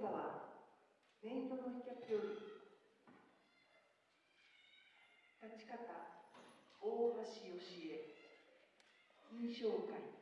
歌はメイドの飛脚より立ち方大橋義恵印象会。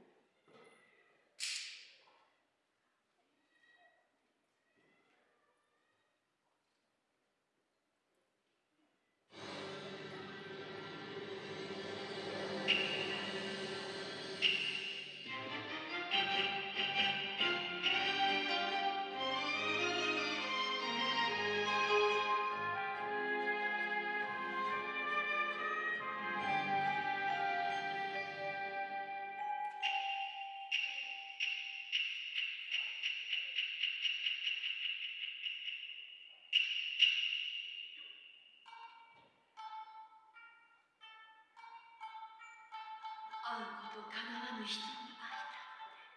会うことかなわぬ人に会いたくて。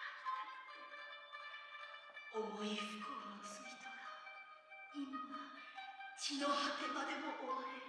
会いたくて重い不幸の罪とが今血の果てまでも追われ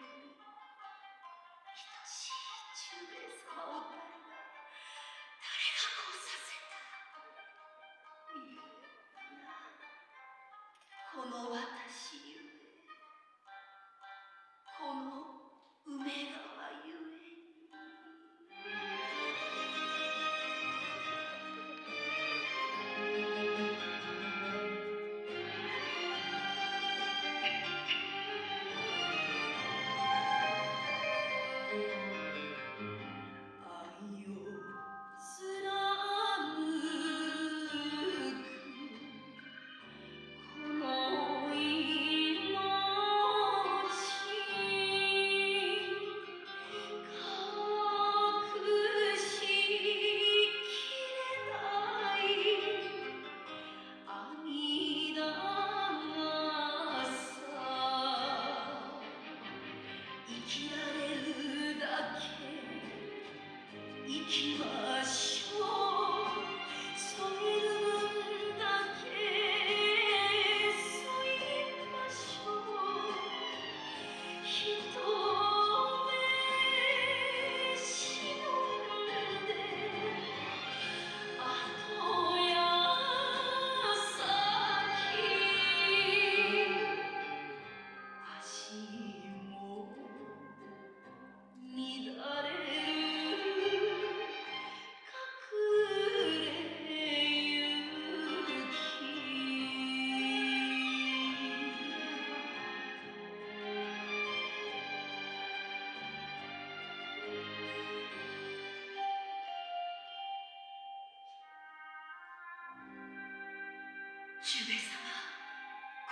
き中兵衛様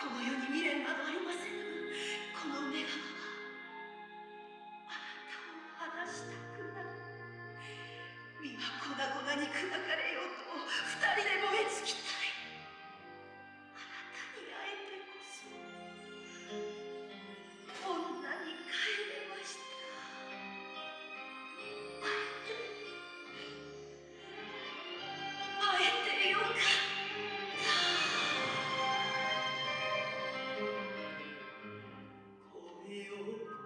この世に未練などありませぬこの女川はあなたを離したくない身は粉々に砕かれようと二人で meu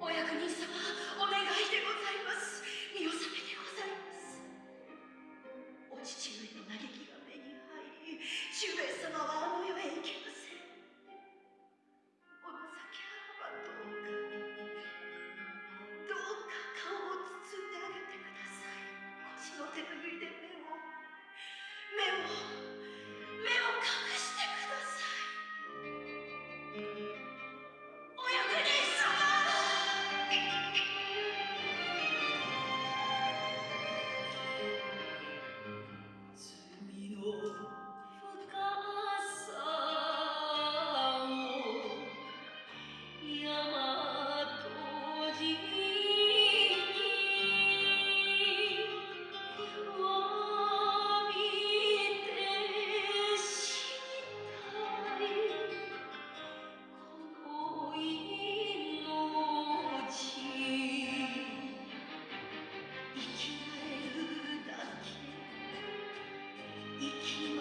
お役に iki